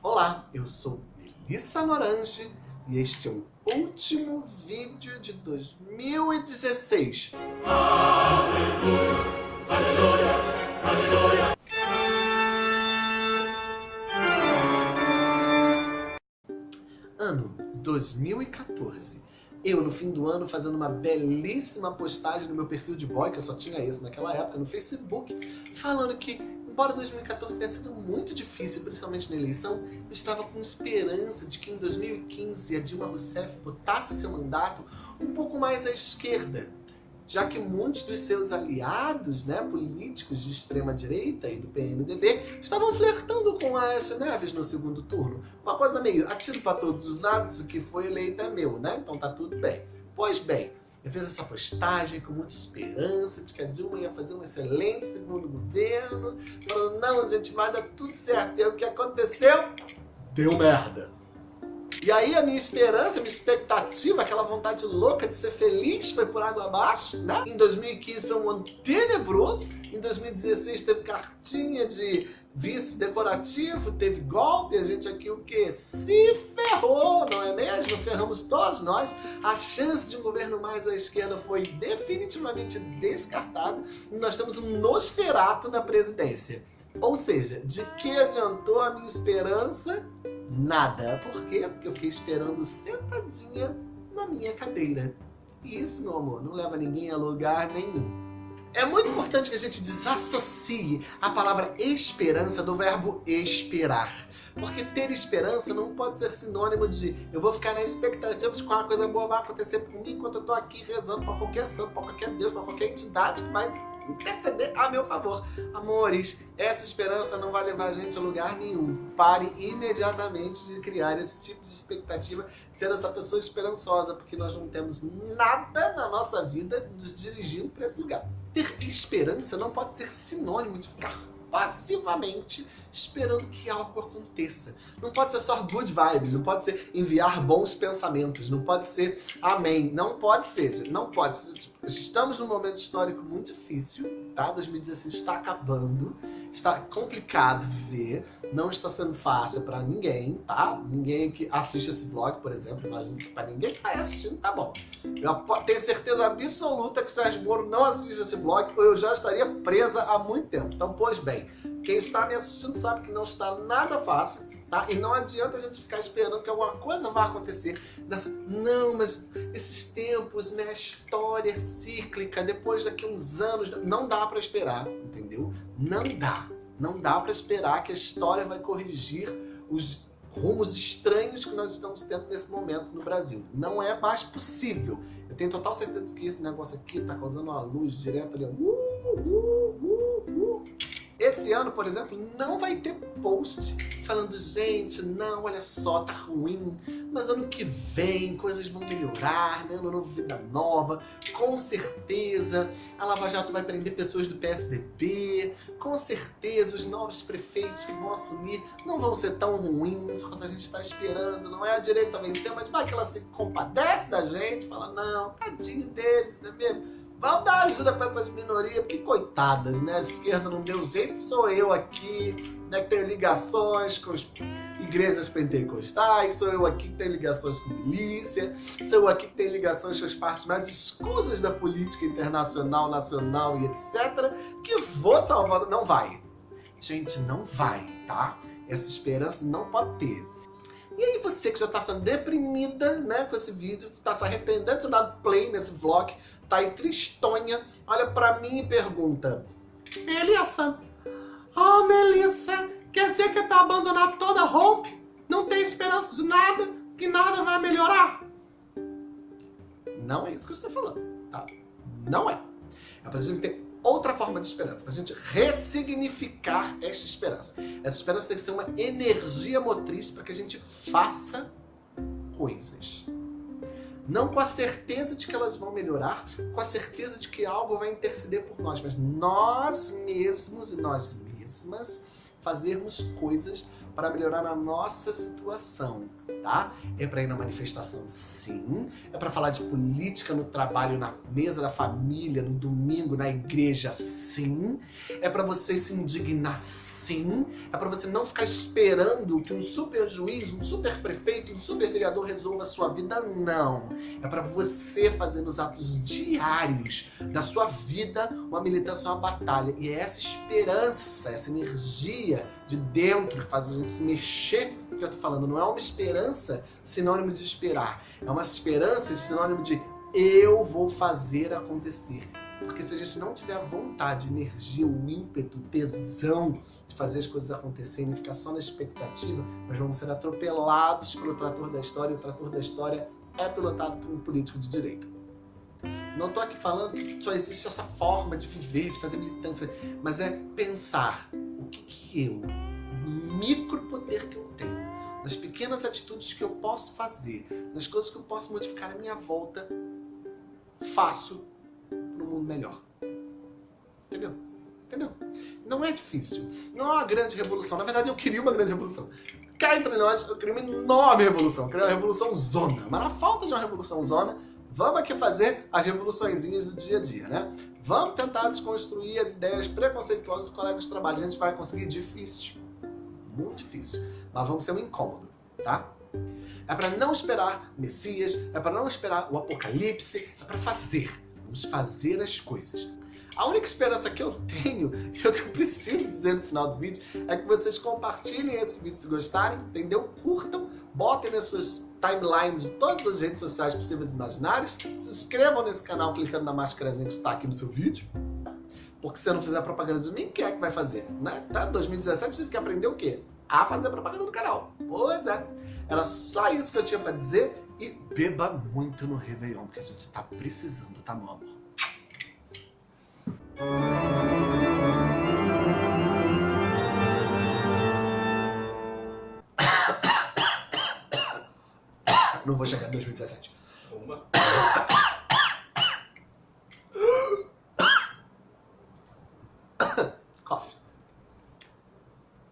Olá, eu sou Melissa Lorange e este é o último vídeo de 2016. Aleluia, aleluia, aleluia. Ano 2014 eu, no fim do ano, fazendo uma belíssima postagem no meu perfil de boy, que eu só tinha esse naquela época, no Facebook, falando que Embora 2014 tenha sido muito difícil, principalmente na eleição, eu estava com esperança de que em 2015 a Dilma Rousseff botasse seu mandato um pouco mais à esquerda, já que muitos dos seus aliados né, políticos de extrema-direita e do PMDB estavam flertando com Aécio Neves no segundo turno. Uma coisa meio, atiro para todos os lados, o que foi eleito é meu, né? Então tá tudo bem. Pois bem, eu fiz essa postagem com muita esperança de que a Dilma ia fazer um excelente segundo governo. Falando, não, gente, vai dar tudo certo. E o que aconteceu? Deu merda. E aí a minha esperança, a minha expectativa, aquela vontade louca de ser feliz foi por água abaixo, né? Em 2015 foi um ano tenebroso, em 2016 teve cartinha de vice decorativo, teve golpe, a gente aqui o que? Se ferrou, não é mesmo? Ferramos todos nós. A chance de um governo mais à esquerda foi definitivamente descartada e nós temos um Nosferato na presidência. Ou seja, de que adiantou a minha esperança? Nada. Por quê? Porque eu fiquei esperando sentadinha na minha cadeira. E isso, meu amor, não leva ninguém a lugar nenhum. É muito importante que a gente desassocie a palavra esperança do verbo esperar. Porque ter esperança não pode ser sinônimo de eu vou ficar na expectativa de que uma coisa boa vai acontecer por mim enquanto eu tô aqui rezando para qualquer santo, para qualquer Deus, para qualquer entidade que vai interceder a meu favor. Amores, essa esperança não vai levar a gente a lugar nenhum. Pare imediatamente de criar esse tipo de expectativa, de ser essa pessoa esperançosa, porque nós não temos nada na nossa vida nos dirigindo para esse lugar. Ter esperança não pode ser sinônimo de ficar passivamente esperando que algo aconteça. Não pode ser só good vibes, não pode ser enviar bons pensamentos, não pode ser amém, não pode ser, não pode ser. Tipo, estamos num momento histórico muito difícil, tá? 2016 está acabando, está complicado viver, não está sendo fácil para ninguém, tá? Ninguém que assiste esse vlog, por exemplo, imagino que para ninguém que está assistindo tá bom. Eu tenho certeza absoluta que o Sérgio Moro não assiste esse vlog ou eu já estaria presa há muito tempo. Então, pois bem, quem está me assistindo sabe que não está nada fácil, tá? E não adianta a gente ficar esperando que alguma coisa vá acontecer. Nessa... Não, mas esses tempos, né? A história é cíclica, depois daqui uns anos... Não dá para esperar, entendeu? Não dá. Não dá para esperar que a história vai corrigir os rumos estranhos que nós estamos tendo nesse momento no Brasil. Não é mais possível. Eu tenho total certeza que esse negócio aqui está causando uma luz direto ali. Uh, uh, uh, uh. Esse ano, por exemplo, não vai ter post falando, gente, não, olha só, tá ruim, mas ano que vem coisas vão melhorar, né? Ano novo, vida nova, com certeza a Lava Jato vai prender pessoas do PSDB, com certeza os novos prefeitos que vão assumir não vão ser tão ruins quanto a gente está esperando, não é a direita vencer, mas vai que ela se compadece da gente, fala, não, tadinho deles, não é mesmo? Vamos dar ajuda para essas minorias, porque coitadas, né? A esquerda não deu jeito, sou eu aqui, né, que tenho ligações com as igrejas pentecostais, sou eu aqui que tenho ligações com milícia, sou eu aqui que tenho ligações com as partes mais escusas da política internacional, nacional e etc, que vou salvar. Não vai. Gente, não vai, tá? Essa esperança não pode ter. E aí você que já tá ficando deprimida, né, com esse vídeo, tá se arrependendo de ter dado play nesse vlog, tá aí tristonha, olha pra mim e pergunta, Melissa, oh Melissa, quer dizer que é pra abandonar toda a Hope? Não tem esperança de nada? Que nada vai melhorar? Não é isso que eu estou falando, tá? Não é. É pra gente ter outra forma de esperança, pra gente ressignificar esta esperança. Essa esperança tem que ser uma energia motriz para que a gente faça coisas. Não com a certeza de que elas vão melhorar, com a certeza de que algo vai interceder por nós, mas nós mesmos e nós mesmas fazermos coisas para melhorar a nossa situação, tá? É para ir na manifestação, sim. É para falar de política no trabalho, na mesa da família, no domingo, na igreja, sim. É para você se indignar, sim Sim, é para você não ficar esperando que um super juiz, um super prefeito, um super vereador resolva a sua vida, não. É para você fazer nos atos diários da sua vida uma militância, uma batalha. E é essa esperança, essa energia de dentro que faz a gente se mexer que eu tô falando. Não é uma esperança sinônimo de esperar. É uma esperança sinônimo de eu vou fazer acontecer. Porque se a gente não tiver a vontade, energia, o ímpeto, o tesão de fazer as coisas acontecerem, ficar só na expectativa, nós vamos ser atropelados pelo trator da história, e o trator da história é pilotado por um político de direita. Não estou aqui falando que só existe essa forma de viver, de fazer militância, mas é pensar o que, que eu, o micro poder que eu tenho, nas pequenas atitudes que eu posso fazer, nas coisas que eu posso modificar à minha volta, faço mundo melhor. Entendeu? Entendeu? Não é difícil. Não é uma grande revolução. Na verdade, eu queria uma grande revolução. Cá entre nós, eu queria uma enorme revolução. Eu queria uma revolução zona. Mas na falta de uma revolução zona, vamos aqui fazer as revoluçõezinhas do dia a dia, né? Vamos tentar desconstruir as ideias preconceituosas dos colegas de trabalho. A gente vai conseguir difícil. Muito difícil. Mas vamos ser um incômodo, tá? É para não esperar Messias, é para não esperar o Apocalipse, é para fazer. Vamos fazer as coisas. A única esperança que eu tenho, e o que eu preciso dizer no final do vídeo, é que vocês compartilhem esse vídeo se gostarem, entendeu? Curtam, botem nas suas timelines de todas as redes sociais possíveis e imaginárias, se inscrevam nesse canal clicando na máscarazinha que está aqui no seu vídeo, porque se você não fizer propaganda de mim, quem é que vai fazer? Né? Tá? 2017 tive que aprender o quê? A fazer propaganda do canal. Pois é. Era só isso que eu tinha pra dizer. E beba muito no Réveillon, porque a gente tá precisando, tá, meu amor? Não vou chegar em 2017. Uma.